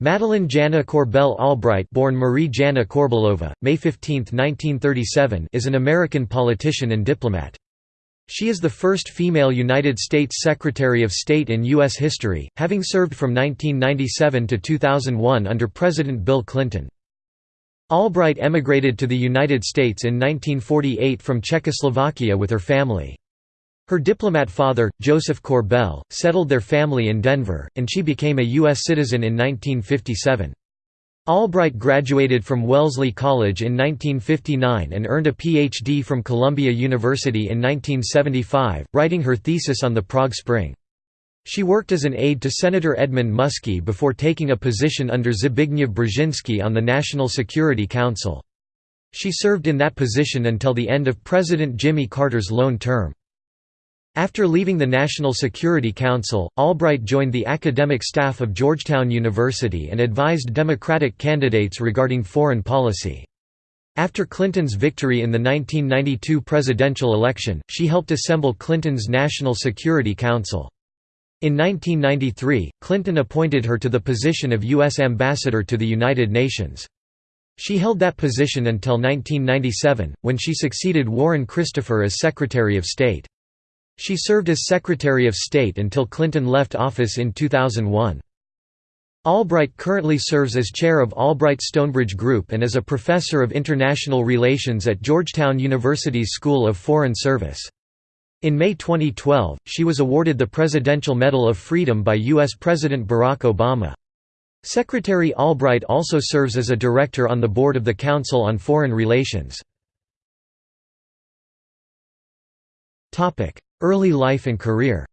Madeleine Jana Korbel Albright born Marie Jana Korbelova, May 15, 1937 is an American politician and diplomat. She is the first female United States Secretary of State in U.S. history, having served from 1997 to 2001 under President Bill Clinton. Albright emigrated to the United States in 1948 from Czechoslovakia with her family. Her diplomat father, Joseph Korbel, settled their family in Denver, and she became a U.S. citizen in 1957. Albright graduated from Wellesley College in 1959 and earned a Ph.D. from Columbia University in 1975, writing her thesis on the Prague Spring. She worked as an aide to Senator Edmund Muskie before taking a position under Zbigniew Brzezinski on the National Security Council. She served in that position until the end of President Jimmy Carter's lone term. After leaving the National Security Council, Albright joined the academic staff of Georgetown University and advised Democratic candidates regarding foreign policy. After Clinton's victory in the 1992 presidential election, she helped assemble Clinton's National Security Council. In 1993, Clinton appointed her to the position of U.S. Ambassador to the United Nations. She held that position until 1997, when she succeeded Warren Christopher as Secretary of State. She served as Secretary of State until Clinton left office in 2001. Albright currently serves as chair of Albright Stonebridge Group and is a professor of international relations at Georgetown University's School of Foreign Service. In May 2012, she was awarded the Presidential Medal of Freedom by U.S. President Barack Obama. Secretary Albright also serves as a director on the board of the Council on Foreign Relations. Early life and career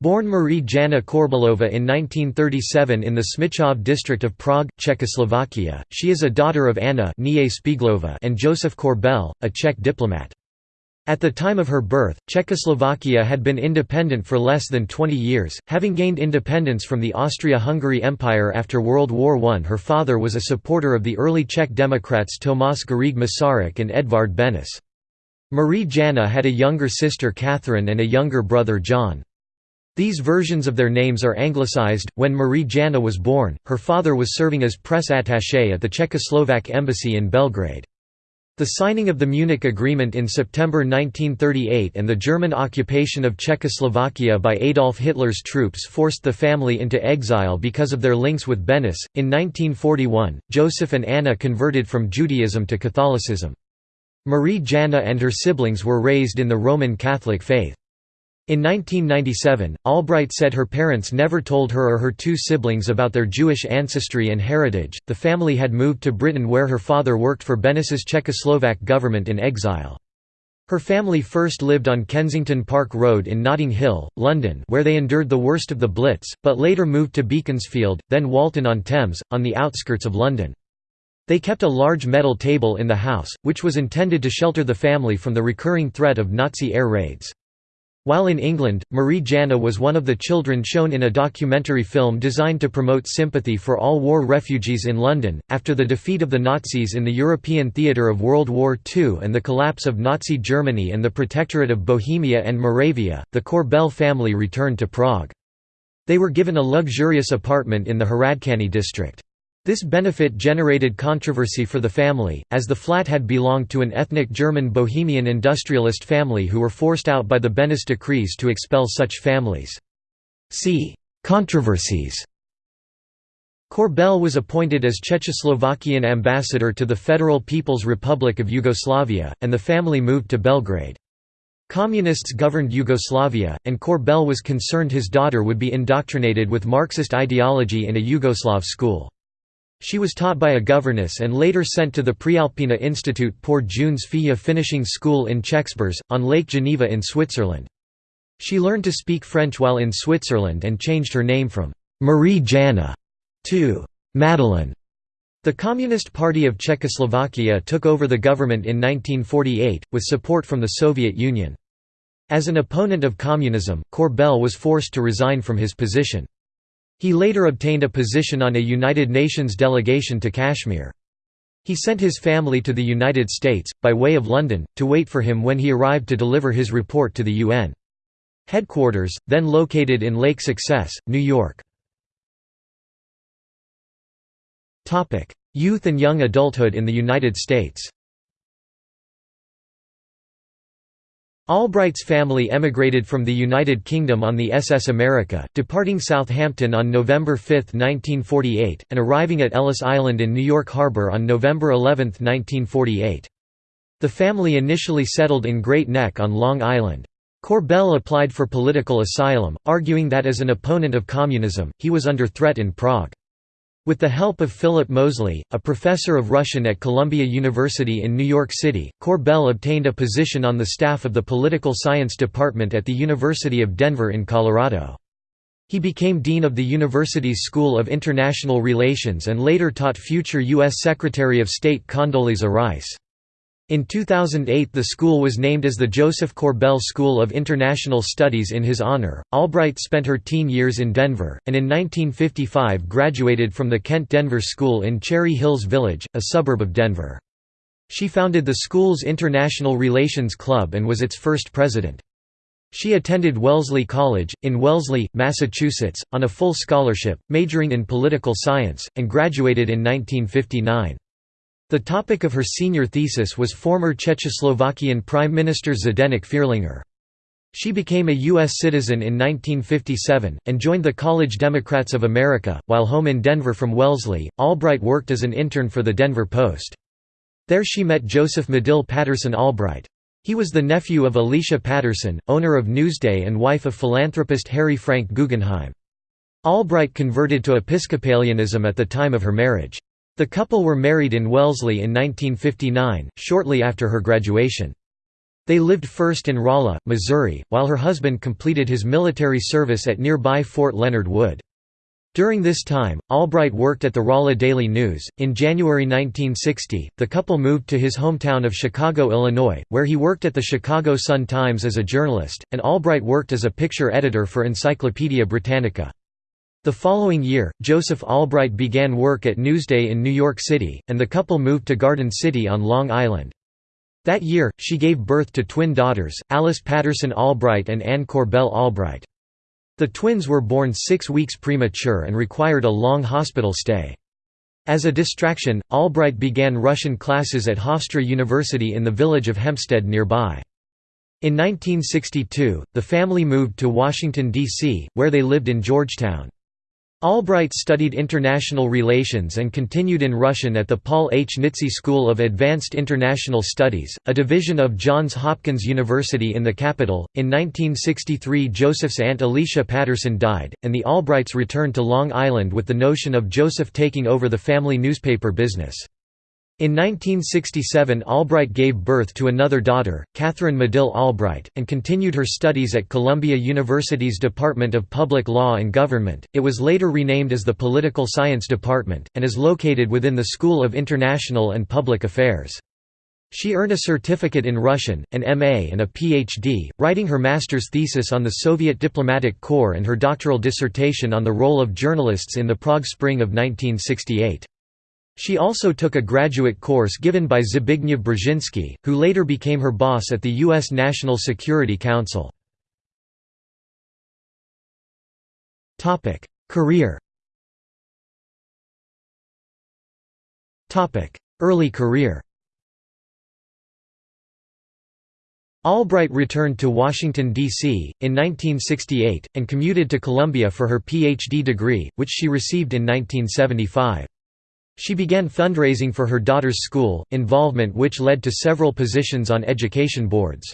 Born Marie Jana Korbelova in 1937 in the Smíchov district of Prague, Czechoslovakia, she is a daughter of Anna and Joseph Korbel, a Czech diplomat. At the time of her birth, Czechoslovakia had been independent for less than 20 years, having gained independence from the Austria-Hungary Empire after World War I. Her father was a supporter of the early Czech Democrats Tomáš Garrigue Masaryk and Edvard Benes. Marie Jana had a younger sister Catherine and a younger brother John. These versions of their names are anglicized. When Marie Jana was born, her father was serving as press attaché at the Czechoslovak embassy in Belgrade. The signing of the Munich Agreement in September 1938 and the German occupation of Czechoslovakia by Adolf Hitler's troops forced the family into exile because of their links with Benes. In 1941, Joseph and Anna converted from Judaism to Catholicism. Marie Jana and her siblings were raised in the Roman Catholic faith. In 1997, Albright said her parents never told her or her two siblings about their Jewish ancestry and heritage. The family had moved to Britain where her father worked for Benes's Czechoslovak government in exile. Her family first lived on Kensington Park Road in Notting Hill, London where they endured the worst of the Blitz, but later moved to Beaconsfield, then Walton-on-Thames, on the outskirts of London. They kept a large metal table in the house, which was intended to shelter the family from the recurring threat of Nazi air raids. While in England, Marie Jana was one of the children shown in a documentary film designed to promote sympathy for all war refugees in London. After the defeat of the Nazis in the European theatre of World War II and the collapse of Nazi Germany and the Protectorate of Bohemia and Moravia, the Korbel family returned to Prague. They were given a luxurious apartment in the Hradčany district. This benefit generated controversy for the family, as the flat had belonged to an ethnic German Bohemian industrialist family who were forced out by the Benes decrees to expel such families. See Controversies Korbel was appointed as Czechoslovakian ambassador to the Federal People's Republic of Yugoslavia, and the family moved to Belgrade. Communists governed Yugoslavia, and Korbel was concerned his daughter would be indoctrinated with Marxist ideology in a Yugoslav school. She was taught by a governess and later sent to the Prealpina Institute pour Jeunes Filles finishing school in Chexbres, on Lake Geneva in Switzerland. She learned to speak French while in Switzerland and changed her name from Marie Jana to Madeleine. The Communist Party of Czechoslovakia took over the government in 1948, with support from the Soviet Union. As an opponent of communism, Korbel was forced to resign from his position. He later obtained a position on a United Nations delegation to Kashmir. He sent his family to the United States, by way of London, to wait for him when he arrived to deliver his report to the UN. Headquarters, then located in Lake Success, New York. Youth and young adulthood in the United States Albright's family emigrated from the United Kingdom on the SS America, departing Southampton on November 5, 1948, and arriving at Ellis Island in New York Harbor on November 11, 1948. The family initially settled in Great Neck on Long Island. Korbel applied for political asylum, arguing that as an opponent of communism, he was under threat in Prague. With the help of Philip Mosley, a professor of Russian at Columbia University in New York City, Korbel obtained a position on the staff of the Political Science Department at the University of Denver in Colorado. He became dean of the university's School of International Relations and later taught future U.S. Secretary of State Condoleezza Rice. In 2008 the school was named as the Joseph Korbel School of International Studies in his honor. Albright spent her teen years in Denver, and in 1955 graduated from the Kent-Denver School in Cherry Hills Village, a suburb of Denver. She founded the school's International Relations Club and was its first president. She attended Wellesley College, in Wellesley, Massachusetts, on a full scholarship, majoring in political science, and graduated in 1959. The topic of her senior thesis was former Czechoslovakian Prime Minister Zdeněk Fierlinger. She became a U.S. citizen in 1957, and joined the College Democrats of America. While home in Denver from Wellesley, Albright worked as an intern for the Denver Post. There she met Joseph Medill Patterson Albright. He was the nephew of Alicia Patterson, owner of Newsday and wife of philanthropist Harry Frank Guggenheim. Albright converted to Episcopalianism at the time of her marriage. The couple were married in Wellesley in 1959, shortly after her graduation. They lived first in Rolla, Missouri, while her husband completed his military service at nearby Fort Leonard Wood. During this time, Albright worked at the Rolla Daily News. In January 1960, the couple moved to his hometown of Chicago, Illinois, where he worked at the Chicago Sun-Times as a journalist, and Albright worked as a picture editor for Encyclopaedia Britannica. The following year, Joseph Albright began work at Newsday in New York City, and the couple moved to Garden City on Long Island. That year, she gave birth to twin daughters, Alice Patterson Albright and Anne Korbel Albright. The twins were born six weeks premature and required a long hospital stay. As a distraction, Albright began Russian classes at Hofstra University in the village of Hempstead nearby. In 1962, the family moved to Washington, D.C., where they lived in Georgetown. Albright studied international relations and continued in Russian at the Paul H. Nitze School of Advanced International Studies, a division of Johns Hopkins University in the capital. In 1963, Joseph's aunt Alicia Patterson died, and the Albrights returned to Long Island with the notion of Joseph taking over the family newspaper business. In 1967 Albright gave birth to another daughter, Catherine Medill Albright, and continued her studies at Columbia University's Department of Public Law and Government. It was later renamed as the Political Science Department, and is located within the School of International and Public Affairs. She earned a certificate in Russian, an MA and a PhD, writing her master's thesis on the Soviet diplomatic corps and her doctoral dissertation on the role of journalists in the Prague Spring of 1968. She also took a graduate course given by Zbigniew Brzezinski, who later became her boss at the U.S. National Security Council. Career Early career Albright returned to Washington, D.C., in 1968, and commuted to Columbia for her Ph.D. degree, which she received in 1975. She began fundraising for her daughter's school, involvement which led to several positions on education boards.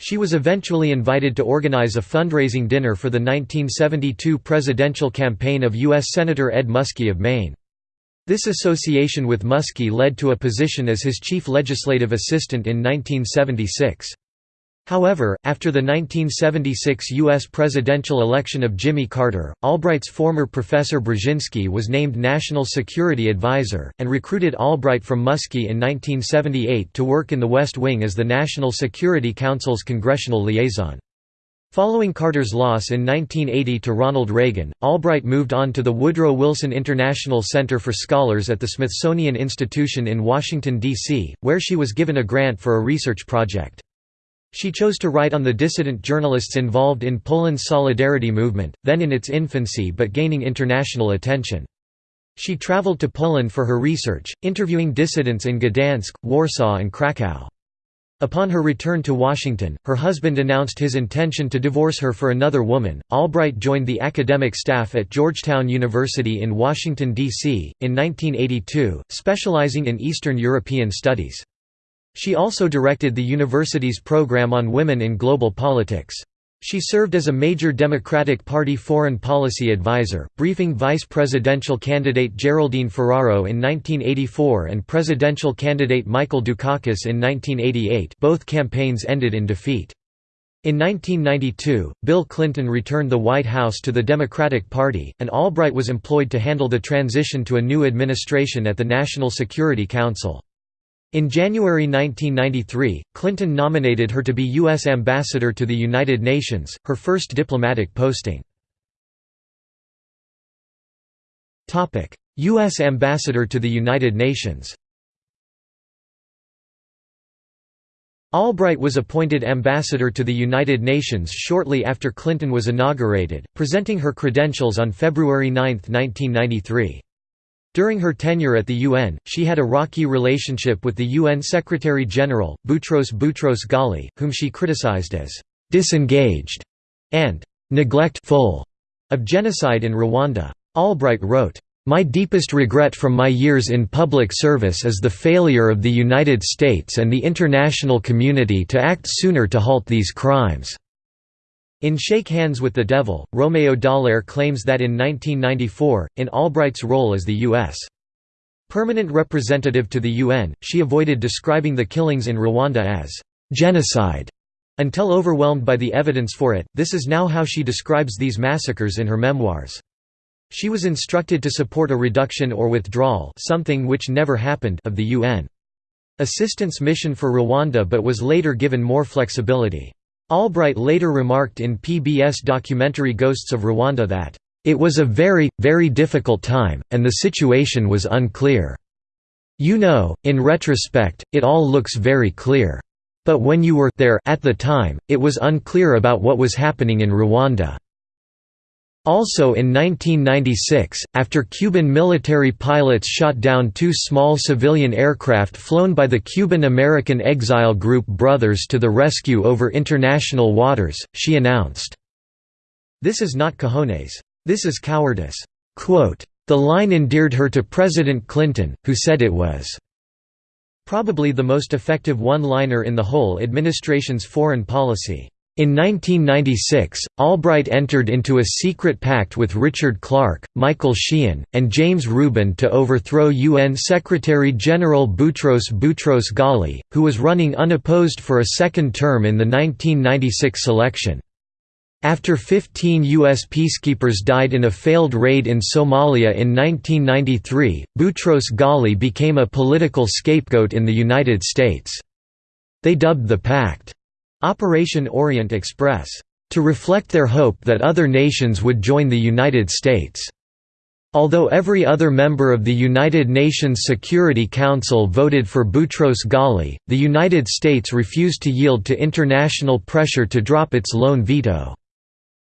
She was eventually invited to organize a fundraising dinner for the 1972 presidential campaign of U.S. Senator Ed Muskie of Maine. This association with Muskie led to a position as his chief legislative assistant in 1976. However, after the 1976 U.S. presidential election of Jimmy Carter, Albright's former professor Brzezinski was named National Security Advisor, and recruited Albright from Muskie in 1978 to work in the West Wing as the National Security Council's congressional liaison. Following Carter's loss in 1980 to Ronald Reagan, Albright moved on to the Woodrow Wilson International Center for Scholars at the Smithsonian Institution in Washington, D.C., where she was given a grant for a research project. She chose to write on the dissident journalists involved in Poland's Solidarity movement, then in its infancy but gaining international attention. She traveled to Poland for her research, interviewing dissidents in Gdansk, Warsaw and Krakow. Upon her return to Washington, her husband announced his intention to divorce her for another woman. Albright joined the academic staff at Georgetown University in Washington, D.C., in 1982, specializing in Eastern European studies. She also directed the university's program on women in global politics. She served as a major Democratic Party foreign policy advisor, briefing vice presidential candidate Geraldine Ferraro in 1984 and presidential candidate Michael Dukakis in 1988 both campaigns ended in defeat. In 1992, Bill Clinton returned the White House to the Democratic Party, and Albright was employed to handle the transition to a new administration at the National Security Council. In January 1993, Clinton nominated her to be U.S. Ambassador to the United Nations, her first diplomatic posting. U.S. Ambassador to the United Nations Albright was appointed ambassador to the United Nations shortly after Clinton was inaugurated, presenting her credentials on February 9, 1993. During her tenure at the UN, she had a rocky relationship with the UN Secretary-General, Boutros Boutros Ghali, whom she criticized as «disengaged» and «neglectful» of genocide in Rwanda. Albright wrote, my deepest regret from my years in public service is the failure of the United States and the international community to act sooner to halt these crimes. In Shake Hands with the Devil, Romeo Dallaire claims that in 1994, in Albright's role as the U.S. permanent representative to the UN, she avoided describing the killings in Rwanda as genocide until overwhelmed by the evidence for it. This is now how she describes these massacres in her memoirs. She was instructed to support a reduction or withdrawal something which never happened of the UN assistance mission for Rwanda but was later given more flexibility. Albright later remarked in PBS documentary Ghosts of Rwanda that, "...it was a very, very difficult time, and the situation was unclear. You know, in retrospect, it all looks very clear. But when you were there at the time, it was unclear about what was happening in Rwanda." Also in 1996, after Cuban military pilots shot down two small civilian aircraft flown by the Cuban-American exile group Brothers to the Rescue over international waters, she announced, This is not cojones. This is cowardice. Quote, the line endeared her to President Clinton, who said it was probably the most effective one-liner in the whole administration's foreign policy. In 1996, Albright entered into a secret pact with Richard Clarke, Michael Sheehan, and James Rubin to overthrow UN Secretary-General Boutros Boutros Ghali, who was running unopposed for a second term in the 1996 election. After 15 U.S. peacekeepers died in a failed raid in Somalia in 1993, Boutros Ghali became a political scapegoat in the United States. They dubbed the pact, Operation Orient Express, to reflect their hope that other nations would join the United States. Although every other member of the United Nations Security Council voted for Boutros Ghali, the United States refused to yield to international pressure to drop its lone veto.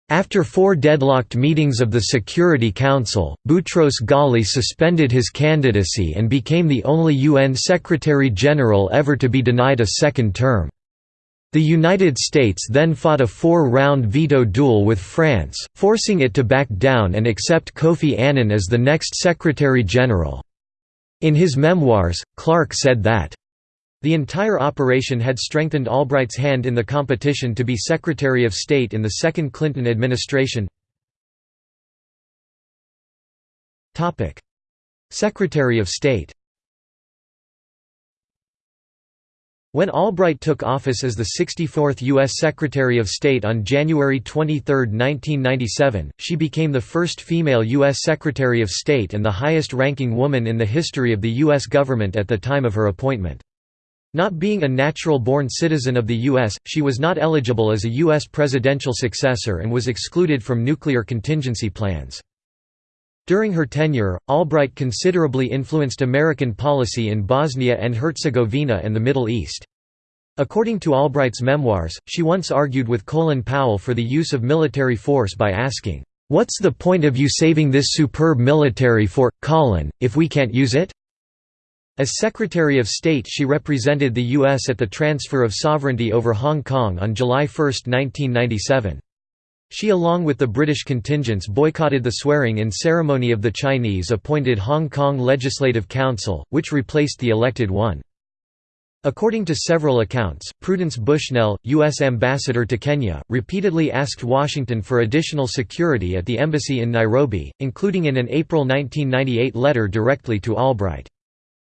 After four deadlocked meetings of the Security Council, Boutros Ghali suspended his candidacy and became the only UN Secretary-General ever to be denied a second term. The United States then fought a four-round veto duel with France, forcing it to back down and accept Kofi Annan as the next Secretary-General. In his memoirs, Clarke said that, the entire operation had strengthened Albright's hand in the competition to be Secretary of State in the second Clinton administration. Secretary of State When Albright took office as the 64th U.S. Secretary of State on January 23, 1997, she became the first female U.S. Secretary of State and the highest-ranking woman in the history of the U.S. government at the time of her appointment. Not being a natural-born citizen of the U.S., she was not eligible as a U.S. presidential successor and was excluded from nuclear contingency plans. During her tenure, Albright considerably influenced American policy in Bosnia and Herzegovina and the Middle East. According to Albright's memoirs, she once argued with Colin Powell for the use of military force by asking, "'What's the point of you saving this superb military for, Colin, if we can't use it?' As Secretary of State she represented the U.S. at the transfer of sovereignty over Hong Kong on July 1, 1997. She along with the British contingents boycotted the swearing-in ceremony of the Chinese-appointed Hong Kong Legislative Council, which replaced the elected one. According to several accounts, Prudence Bushnell, U.S. ambassador to Kenya, repeatedly asked Washington for additional security at the embassy in Nairobi, including in an April 1998 letter directly to Albright.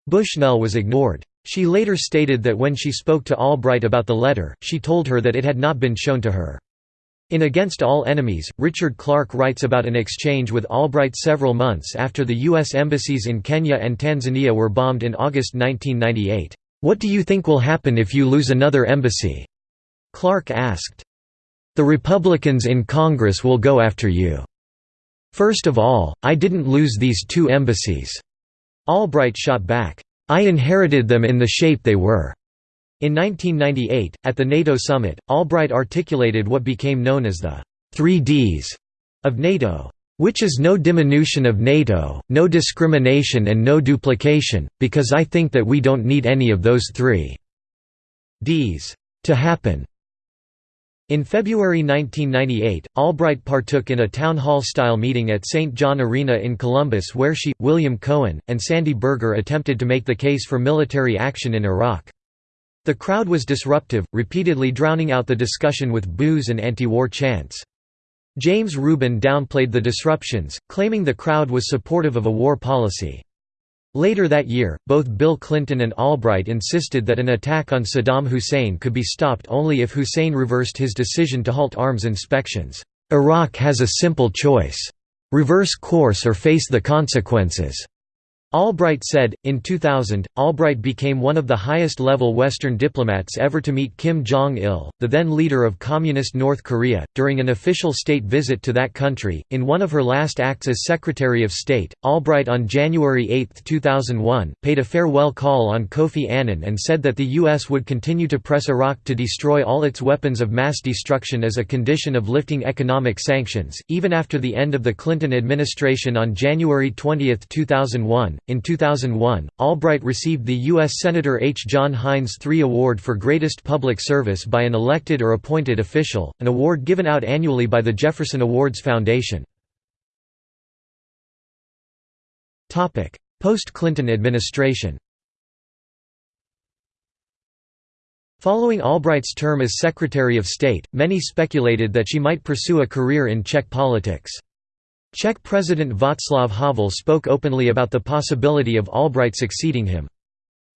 Bushnell was ignored. She later stated that when she spoke to Albright about the letter, she told her that it had not been shown to her. In Against All Enemies, Richard Clarke writes about an exchange with Albright several months after the U.S. embassies in Kenya and Tanzania were bombed in August 1998. "'What do you think will happen if you lose another embassy?' Clarke asked. "'The Republicans in Congress will go after you. First of all, I didn't lose these two embassies. Albright shot back, "'I inherited them in the shape they were." In 1998, at the NATO summit, Albright articulated what became known as the three Ds of NATO. Which is no diminution of NATO, no discrimination and no duplication, because I think that we don't need any of those three Ds to happen. In February 1998, Albright partook in a town hall-style meeting at St. John Arena in Columbus where she, William Cohen, and Sandy Berger attempted to make the case for military action in Iraq. The crowd was disruptive, repeatedly drowning out the discussion with boos and anti-war chants. James Rubin downplayed the disruptions, claiming the crowd was supportive of a war policy. Later that year, both Bill Clinton and Albright insisted that an attack on Saddam Hussein could be stopped only if Hussein reversed his decision to halt arms inspections. Iraq has a simple choice. Reverse course or face the consequences. Albright said, in 2000, Albright became one of the highest-level Western diplomats ever to meet Kim Jong-il, the then leader of Communist North Korea, during an official state visit to that country. In one of her last acts as Secretary of State, Albright on January 8, 2001, paid a farewell call on Kofi Annan and said that the U.S. would continue to press Iraq to destroy all its weapons of mass destruction as a condition of lifting economic sanctions, even after the end of the Clinton administration on January 20, 2001. In 2001, Albright received the U.S. Senator H. John Heinz III Award for Greatest Public Service by an elected or appointed official, an award given out annually by the Jefferson Awards Foundation. Post-Clinton administration Following Albright's term as Secretary of State, many speculated that she might pursue a career in Czech politics. Czech President Václav Havel spoke openly about the possibility of Albright succeeding him.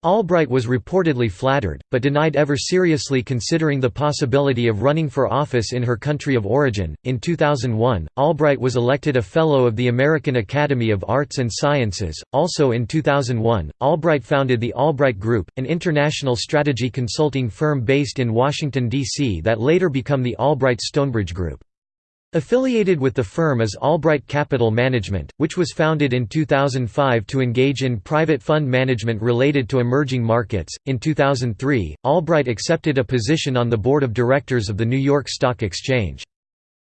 Albright was reportedly flattered, but denied ever seriously considering the possibility of running for office in her country of origin. In 2001, Albright was elected a Fellow of the American Academy of Arts and Sciences. Also in 2001, Albright founded the Albright Group, an international strategy consulting firm based in Washington, D.C. that later became the Albright Stonebridge Group. Affiliated with the firm is Albright Capital Management, which was founded in 2005 to engage in private fund management related to emerging markets. In 2003, Albright accepted a position on the board of directors of the New York Stock Exchange.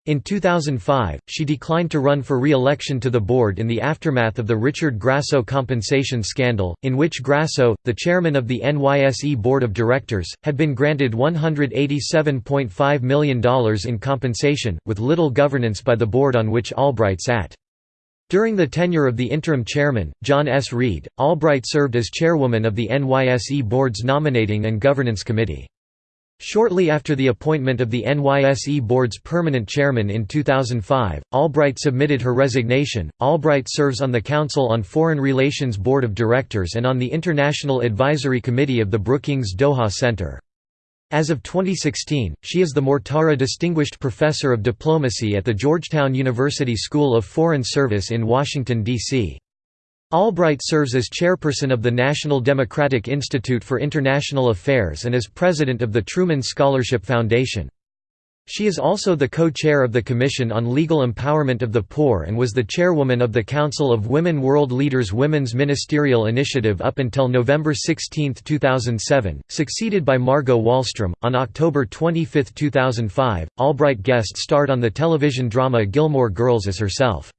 In 2005, she declined to run for re-election to the board in the aftermath of the Richard Grasso compensation scandal, in which Grasso, the chairman of the NYSE Board of Directors, had been granted $187.5 million in compensation, with little governance by the board on which Albright sat. During the tenure of the interim chairman, John S. Reed, Albright served as chairwoman of the NYSE Board's Nominating and Governance Committee. Shortly after the appointment of the NYSE Board's permanent chairman in 2005, Albright submitted her resignation. Albright serves on the Council on Foreign Relations Board of Directors and on the International Advisory Committee of the Brookings Doha Center. As of 2016, she is the Mortara Distinguished Professor of Diplomacy at the Georgetown University School of Foreign Service in Washington, D.C. Albright serves as chairperson of the National Democratic Institute for International Affairs and as president of the Truman Scholarship Foundation. She is also the co-chair of the Commission on Legal Empowerment of the Poor and was the chairwoman of the Council of Women World Leaders Women's Ministerial Initiative up until November 16, 2007, succeeded by Margot Wallstrom. On October 25, 2005, Albright guest starred on the television drama Gilmore Girls as herself.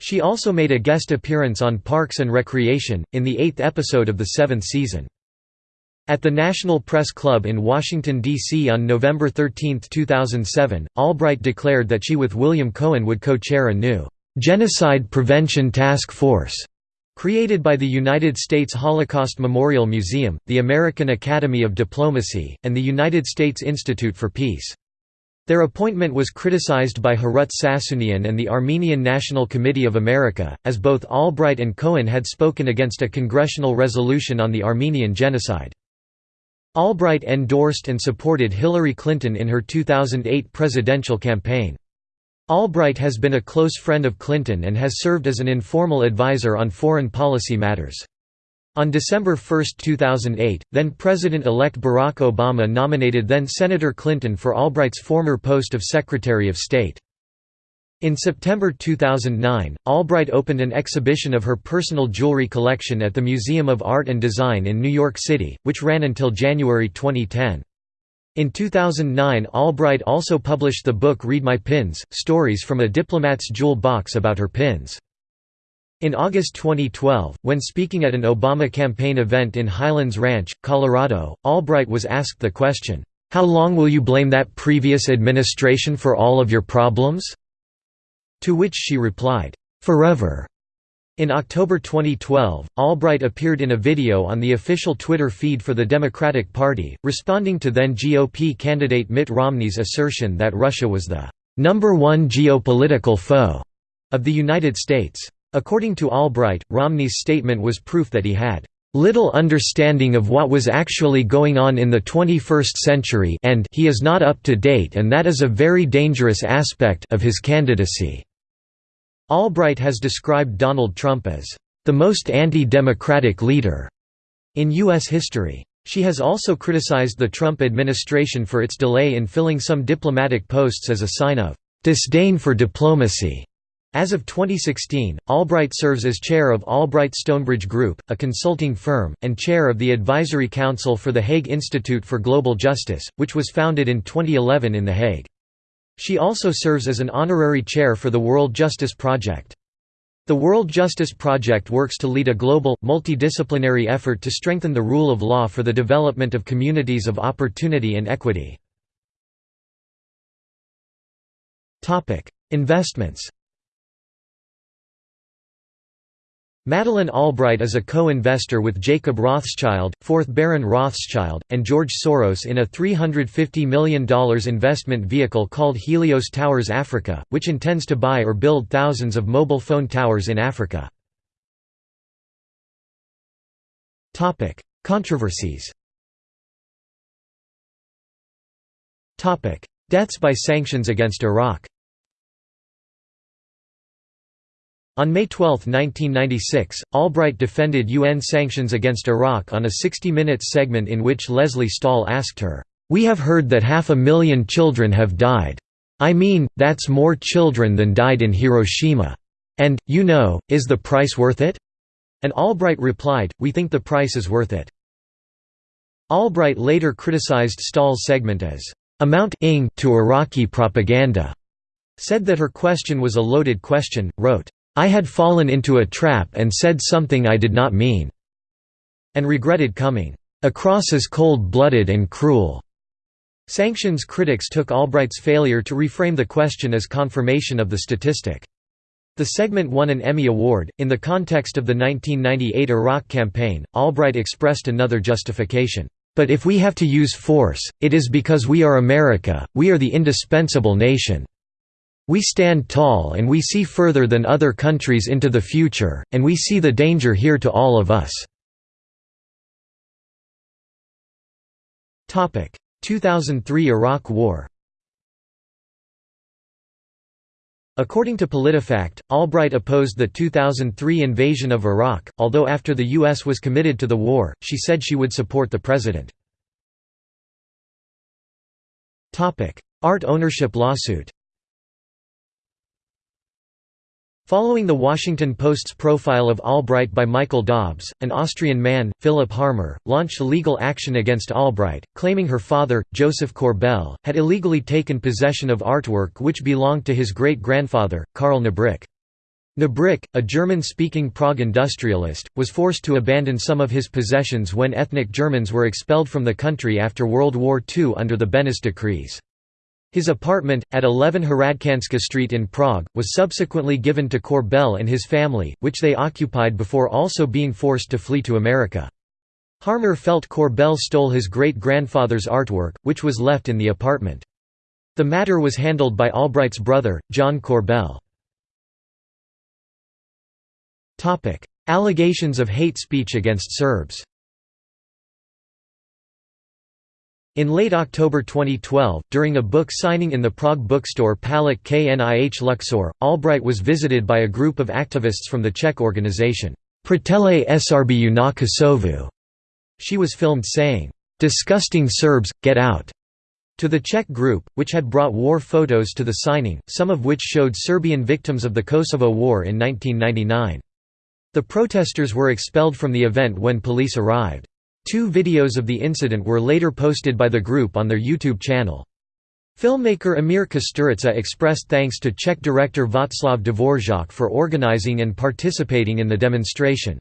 She also made a guest appearance on Parks and Recreation, in the eighth episode of the seventh season. At the National Press Club in Washington, D.C. on November 13, 2007, Albright declared that she with William Cohen would co-chair a new «Genocide Prevention Task Force» created by the United States Holocaust Memorial Museum, the American Academy of Diplomacy, and the United States Institute for Peace. Their appointment was criticized by Harut Sassounian and the Armenian National Committee of America, as both Albright and Cohen had spoken against a congressional resolution on the Armenian genocide. Albright endorsed and supported Hillary Clinton in her 2008 presidential campaign. Albright has been a close friend of Clinton and has served as an informal advisor on foreign policy matters. On December 1, 2008, then-President-elect Barack Obama nominated then-Senator Clinton for Albright's former post of Secretary of State. In September 2009, Albright opened an exhibition of her personal jewelry collection at the Museum of Art and Design in New York City, which ran until January 2010. In 2009 Albright also published the book Read My Pins, Stories from a Diplomat's Jewel Box about her pins. In August 2012, when speaking at an Obama campaign event in Highlands Ranch, Colorado, Albright was asked the question, "'How long will you blame that previous administration for all of your problems?' To which she replied, "'Forever'". In October 2012, Albright appeared in a video on the official Twitter feed for the Democratic Party, responding to then GOP candidate Mitt Romney's assertion that Russia was the number one geopolitical foe of the United States. According to Albright, Romney's statement was proof that he had little understanding of what was actually going on in the 21st century and he is not up to date and that is a very dangerous aspect of his candidacy." Albright has described Donald Trump as, "...the most anti-democratic leader," in U.S. history. She has also criticized the Trump administration for its delay in filling some diplomatic posts as a sign of "...disdain for diplomacy." As of 2016, Albright serves as chair of Albright Stonebridge Group, a consulting firm, and chair of the Advisory Council for the Hague Institute for Global Justice, which was founded in 2011 in The Hague. She also serves as an honorary chair for the World Justice Project. The World Justice Project works to lead a global, multidisciplinary effort to strengthen the rule of law for the development of communities of opportunity and equity. Investments Madeleine Albright is a co-investor with Jacob Rothschild, 4th Baron Rothschild, and George Soros in a $350 million investment vehicle called Helios Towers Africa, which intends to buy or build thousands of mobile phone towers in Africa. Controversies Deaths by sanctions against Iraq On May 12, 1996, Albright defended UN sanctions against Iraq on a 60 Minutes segment in which Lesley Stahl asked her, "'We have heard that half a million children have died. I mean, that's more children than died in Hiroshima. And, you know, is the price worth it?' And Albright replied, we think the price is worth it. Albright later criticized Stahl's segment as, "'amount to Iraqi propaganda'", said that her question was a loaded question, wrote, I had fallen into a trap and said something I did not mean, and regretted coming across as cold-blooded and cruel. Sanctions critics took Albright's failure to reframe the question as confirmation of the statistic. The segment won an Emmy Award. In the context of the 1998 Iraq campaign, Albright expressed another justification. But if we have to use force, it is because we are America, we are the indispensable nation. We stand tall and we see further than other countries into the future, and we see the danger here to all of us. 2003 Iraq War According to PolitiFact, Albright opposed the 2003 invasion of Iraq, although after the U.S. was committed to the war, she said she would support the president. Art ownership lawsuit Following the Washington Post's profile of Albright by Michael Dobbs, an Austrian man, Philip Harmer, launched legal action against Albright, claiming her father, Joseph Korbel, had illegally taken possession of artwork which belonged to his great-grandfather, Karl Nebrich. Nebrich, a German-speaking Prague industrialist, was forced to abandon some of his possessions when ethnic Germans were expelled from the country after World War II under the Beneš decrees. His apartment, at 11 Hradčanská Street in Prague, was subsequently given to Korbel and his family, which they occupied before also being forced to flee to America. Harmer felt Korbel stole his great-grandfather's artwork, which was left in the apartment. The matter was handled by Albright's brother, John Korbel. Allegations of hate speech against Serbs In late October 2012, during a book signing in the Prague bookstore Palach Knih Luxor, Albright was visited by a group of activists from the Czech organization, Přátelé Srbů na Kosovu. She was filmed saying, "'Disgusting Serbs, get out' to the Czech group, which had brought war photos to the signing, some of which showed Serbian victims of the Kosovo War in 1999. The protesters were expelled from the event when police arrived. Two videos of the incident were later posted by the group on their YouTube channel. Filmmaker Emir Kusturica expressed thanks to Czech director Václav Dvořák for organizing and participating in the demonstration.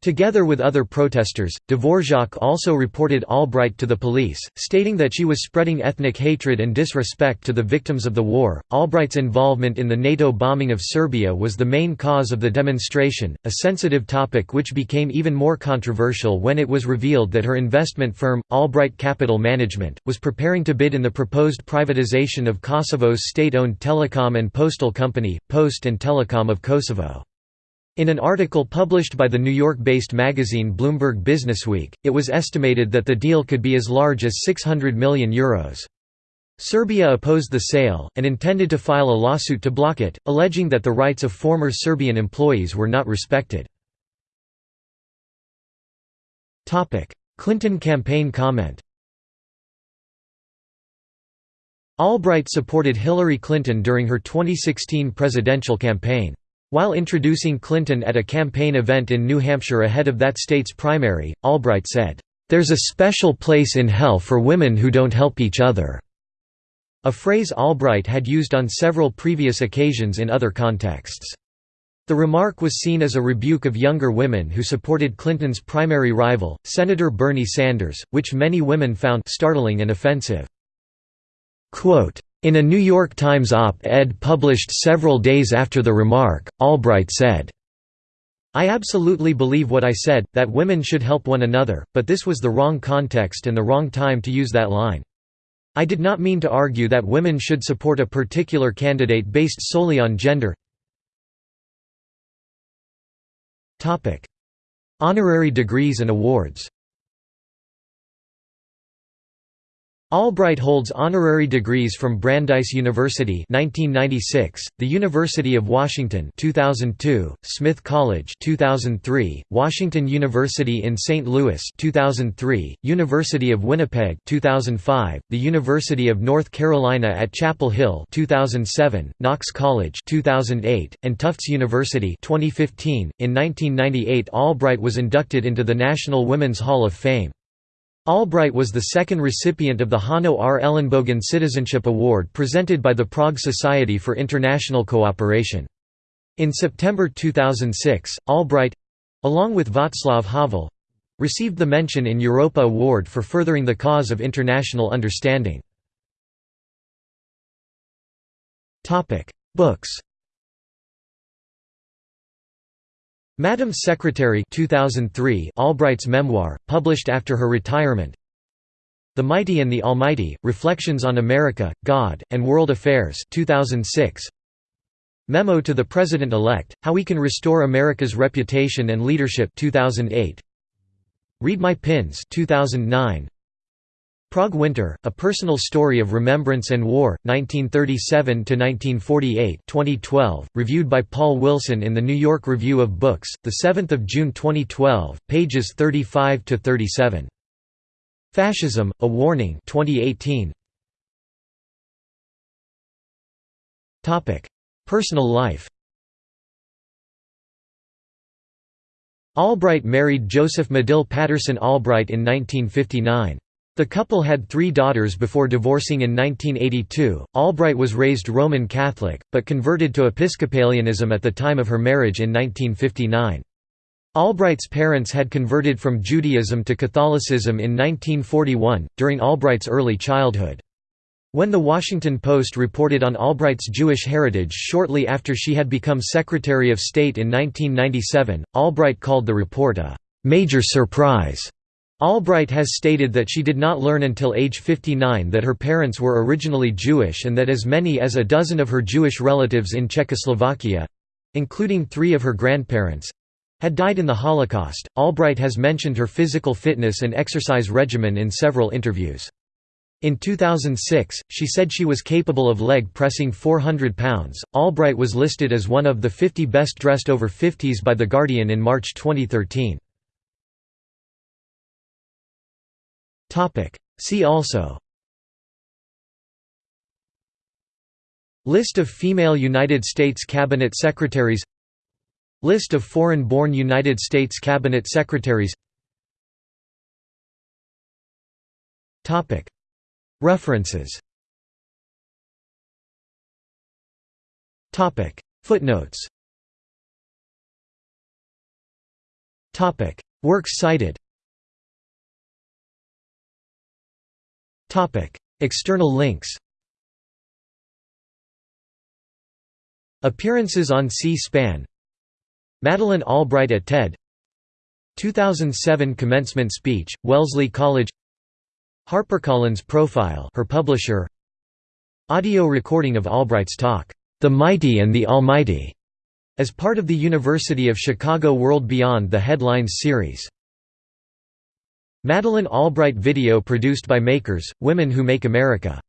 Together with other protesters, Dvorak also reported Albright to the police, stating that she was spreading ethnic hatred and disrespect to the victims of the war. Albright's involvement in the NATO bombing of Serbia was the main cause of the demonstration, a sensitive topic which became even more controversial when it was revealed that her investment firm, Albright Capital Management, was preparing to bid in the proposed privatization of Kosovo's state owned telecom and postal company, Post and Telecom of Kosovo. In an article published by the New York-based magazine Bloomberg Businessweek, it was estimated that the deal could be as large as €600 million. Euros. Serbia opposed the sale, and intended to file a lawsuit to block it, alleging that the rights of former Serbian employees were not respected. Clinton campaign comment Albright supported Hillary Clinton during her 2016 presidential campaign. While introducing Clinton at a campaign event in New Hampshire ahead of that state's primary, Albright said, "...there's a special place in hell for women who don't help each other." A phrase Albright had used on several previous occasions in other contexts. The remark was seen as a rebuke of younger women who supported Clinton's primary rival, Senator Bernie Sanders, which many women found startling and offensive. Quote, in a New York Times op-ed published several days after the remark, Albright said, I absolutely believe what I said, that women should help one another, but this was the wrong context and the wrong time to use that line. I did not mean to argue that women should support a particular candidate based solely on gender. Honorary degrees and awards Albright holds honorary degrees from Brandeis University 1996, the University of Washington 2002, Smith College 2003, Washington University in St. Louis 2003, University of Winnipeg 2005, the University of North Carolina at Chapel Hill 2007, Knox College 2008, and Tufts University 2015. In 1998 Albright was inducted into the National Women's Hall of Fame. Albright was the second recipient of the Hanno R. Ellenbogen Citizenship Award presented by the Prague Society for International Cooperation. In September 2006, Albright—along with Václav Havel—received the Mention in Europa Award for furthering the cause of international understanding. Books Madam's Secretary 2003 Albright's memoir, published after her retirement. The Mighty and the Almighty, Reflections on America, God, and World Affairs 2006 Memo to the President-elect, How We Can Restore America's Reputation and Leadership 2008 Read My Pins 2009 Prague Winter, A Personal Story of Remembrance and War, 1937–1948 2012, reviewed by Paul Wilson in the New York Review of Books, 7 June 2012, pages 35–37. Fascism, A Warning 2018. Personal life Albright married Joseph Medill Patterson Albright in 1959. The couple had three daughters before divorcing in 1982. Albright was raised Roman Catholic, but converted to Episcopalianism at the time of her marriage in 1959. Albright's parents had converted from Judaism to Catholicism in 1941, during Albright's early childhood. When The Washington Post reported on Albright's Jewish heritage shortly after she had become Secretary of State in 1997, Albright called the report a «major surprise». Albright has stated that she did not learn until age 59 that her parents were originally Jewish and that as many as a dozen of her Jewish relatives in Czechoslovakia—including three of her grandparents—had died in the Holocaust. Albright has mentioned her physical fitness and exercise regimen in several interviews. In 2006, she said she was capable of leg pressing 400 pounds. Albright was listed as one of the 50 best dressed over 50s by The Guardian in March 2013. See also. List of female United States Cabinet Secretaries. List of foreign-born United States Cabinet Secretaries. References. Footnotes. Works cited External links Appearances on C-SPAN Madeleine Albright at TED 2007 commencement speech, Wellesley College HarperCollins profile her publisher Audio recording of Albright's talk, "'The Mighty and the Almighty' as part of the University of Chicago World Beyond the Headlines series Madeleine Albright video produced by Makers, Women Who Make America